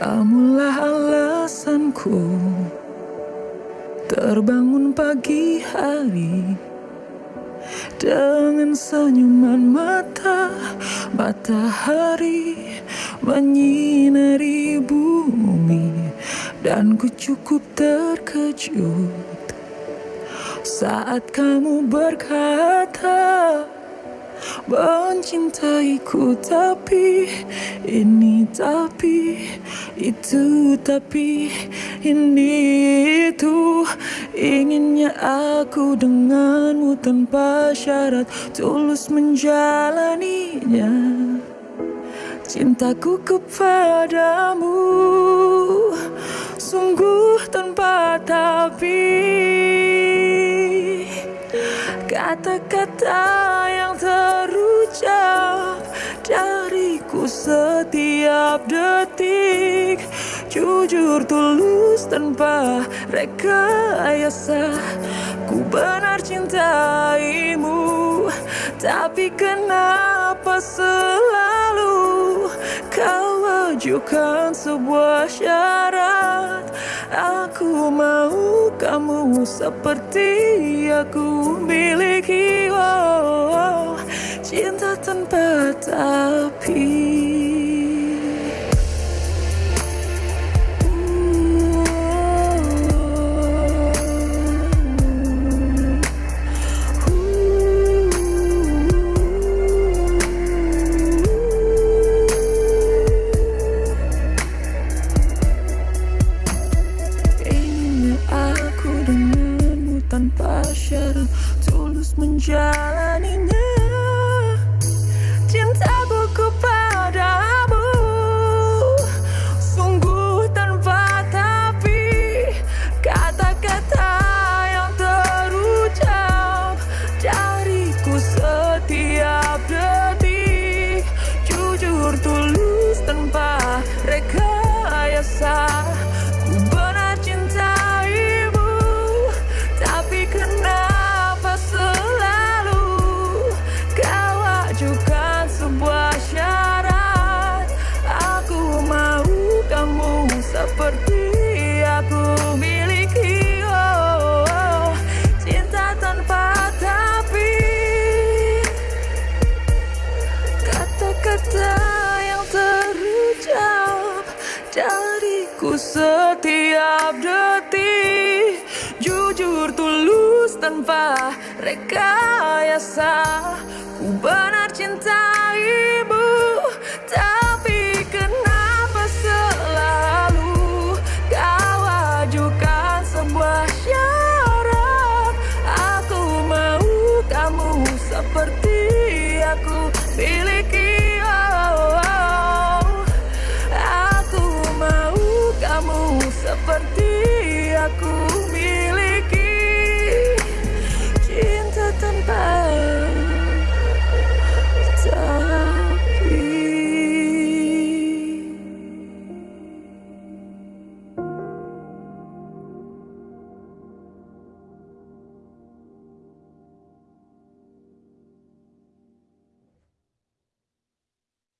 Kamulah alasanku. Terbangun pagi hari Dengan senyuman mata Matahari Menyinari bumi Dan ku cukup terkejut Saat kamu berkata Mencintaiku tapi ini tapi itu tapi ini itu. Inginnya aku denganmu tanpa syarat Tulus menjalaninya. Cintaku kepadamu Sungguh tanpa tapi. Kata-kata setiap detik. Jujur tulus tanpa rekayasa. Ku benar cintaimu Tapi kenapa selalu Kau ajukan sebuah syarat? Aku mau kamu seperti aku miliki. Oh, Cinta tanpa tapi syarat Tulus menjalaninya setiap detik. Jujur tulus tanpa rekayasa. Ku benar